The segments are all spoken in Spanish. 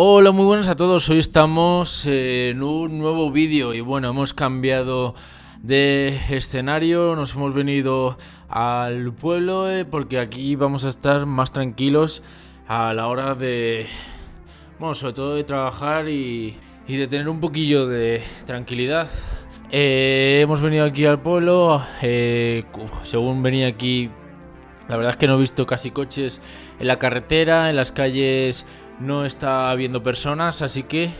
Hola, muy buenas a todos. Hoy estamos en un nuevo vídeo y bueno, hemos cambiado de escenario, nos hemos venido al pueblo eh, porque aquí vamos a estar más tranquilos a la hora de, bueno, sobre todo de trabajar y, de tener un poquillo de tranquilidad. Eh, hemos venido aquí al pueblo, eh, según venía aquí, la verdad es que no he visto casi coches en la carretera, en las calles no está habiendo personas, así que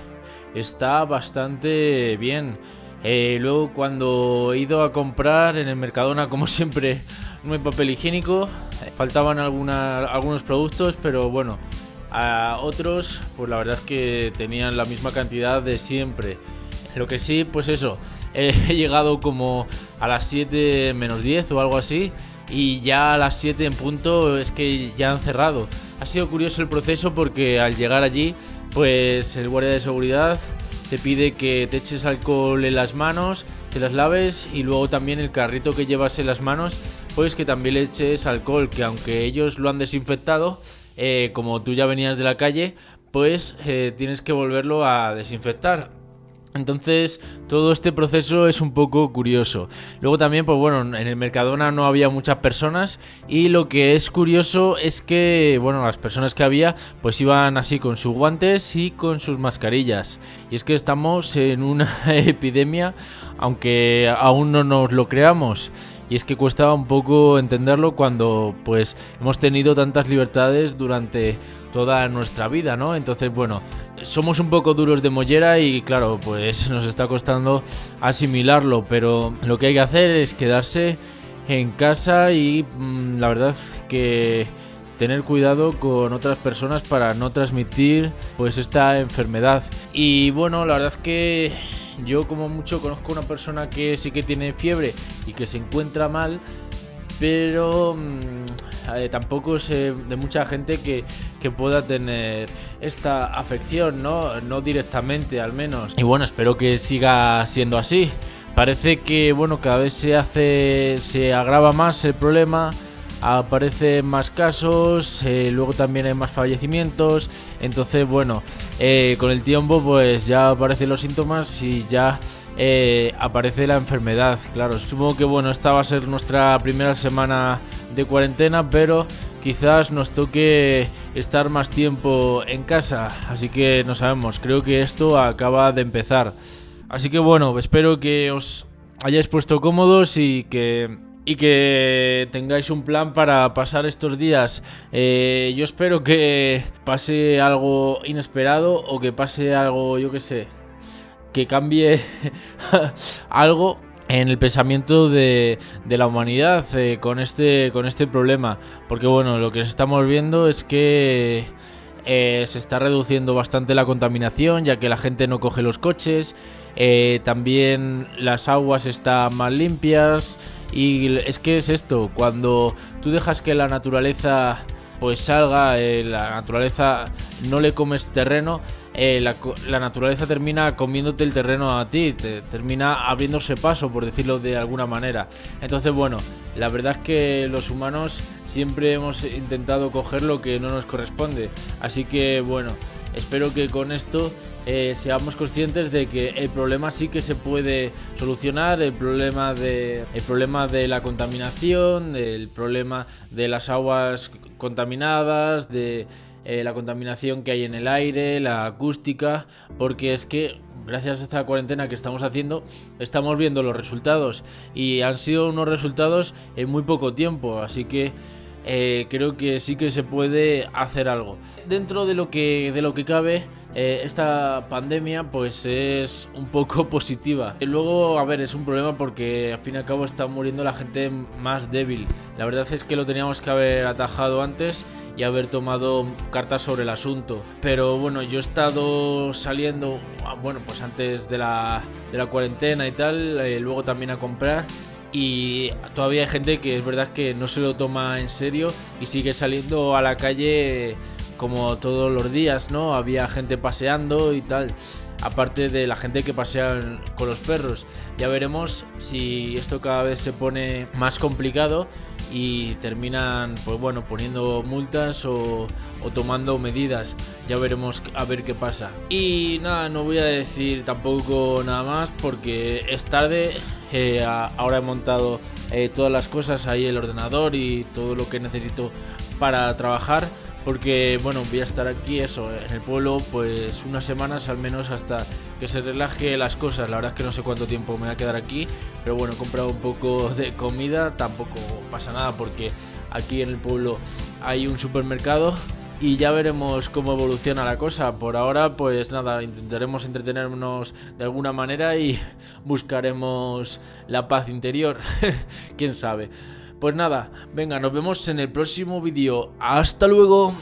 está bastante bien. Eh, luego cuando he ido a comprar en el Mercadona, como siempre, no hay papel higiénico. Faltaban algunos productos, pero bueno, a otros, pues la verdad es que tenían la misma cantidad de siempre. Lo que sí, pues eso, he llegado como a las 7 menos 10 o algo así. Y ya a las 7 en punto es que ya han cerrado. Ha sido curioso el proceso porque al llegar allí, pues el guardia de seguridad te pide que te eches alcohol en las manos, te las laves y luego también el carrito que llevas en las manos, pues que también le eches alcohol, que aunque ellos lo han desinfectado, eh, como tú ya venías de la calle, pues eh, tienes que volverlo a desinfectar. Entonces, todo este proceso es un poco curioso. Luego también, pues bueno, en el Mercadona no había muchas personas y lo que es curioso es que, bueno, las personas que había, pues iban así con sus guantes y con sus mascarillas. Y es que estamos en una epidemia, aunque aún no nos lo creamos. Y es que cuesta un poco entenderlo cuando, pues, hemos tenido tantas libertades durante toda nuestra vida, ¿no? Entonces, bueno, somos un poco duros de mollera y claro, pues nos está costando asimilarlo, pero lo que hay que hacer es quedarse en casa y mm, la verdad que tener cuidado con otras personas para no transmitir pues esta enfermedad. Y bueno, la verdad que yo como mucho conozco una persona que sí que tiene fiebre y que se encuentra mal, pero mm, eh, tampoco sé de mucha gente que, pueda tener esta afección, ¿no? No directamente al menos. Y bueno, espero que siga siendo así. Parece que bueno, cada vez se hace. se agrava más el problema. Aparecen más casos, eh, luego también hay más fallecimientos. Entonces, bueno, eh, con el tiempo, pues ya aparecen los síntomas y ya aparece la enfermedad. Claro, supongo que bueno, esta va a ser nuestra primera semana de cuarentena, pero quizás nos toque estar más tiempo en casa, así que no sabemos, creo que esto acaba de empezar. Así que bueno, espero que os hayáis puesto cómodos y que y que tengáis un plan para pasar estos días. Eh, yo espero que pase algo inesperado o que pase algo, yo que sé, que cambie algo en el pensamiento de, la humanidad eh, con, este, con este problema. Porque bueno, lo que estamos viendo es que eh, se está reduciendo bastante la contaminación, ya que la gente no coge los coches. También las aguas están más limpias. Y es que es esto, cuando tú dejas que la naturaleza pues salga, la naturaleza no le comes terreno, eh, la, naturaleza termina comiéndote el terreno a ti, te, termina abriéndose paso, por decirlo de alguna manera. Entonces, bueno, la verdad es que los humanos siempre hemos intentado coger lo que no nos corresponde. Así que, bueno, espero que con esto eh, seamos conscientes de que el problema sí que se puede solucionar, el problema de, el problema de la contaminación, el problema de las aguas contaminadas, de eh, la contaminación que hay en el aire, la acústica, porque es que gracias a esta cuarentena que estamos haciendo, estamos viendo los resultados y han sido unos resultados en muy poco tiempo, así que eh, creo que sí que se puede hacer algo. Dentro de lo que, de lo que cabe, eh, esta pandemia pues es un poco positiva. Y luego, a ver, es un problema porque al fin y al cabo está muriendo la gente más débil. La verdad es que lo teníamos que haber atajado antes y haber tomado cartas sobre el asunto. Pero bueno, yo he estado saliendo, ah, bueno, pues antes de la, de la cuarentena y tal, eh, luego también a comprar. Y todavía hay gente que es verdad que no se lo toma en serio y sigue saliendo a la calle como todos los días, ¿no? Había gente paseando y tal, aparte de la gente que pasea con los perros. Ya veremos si esto cada vez se pone más complicado y terminan, pues bueno, poniendo multas o, tomando medidas. Ya veremos a ver qué pasa. Y nada, no voy a decir tampoco nada más porque es tarde. Eh, ahora he montado eh, todas las cosas ahí, el ordenador y todo lo que necesito para trabajar porque bueno, voy a estar aquí eso, en el pueblo pues unas semanas al menos hasta que se relaje las cosas. La verdad es que no sé cuánto tiempo me voy a quedar aquí, pero bueno, he comprado un poco de comida, tampoco pasa nada porque aquí en el pueblo hay un supermercado y ya veremos cómo evoluciona la cosa. Por ahora, pues nada, intentaremos entretenernos de alguna manera y buscaremos la paz interior. Quién sabe. Pues nada, venga, nos vemos en el próximo vídeo. Hasta luego.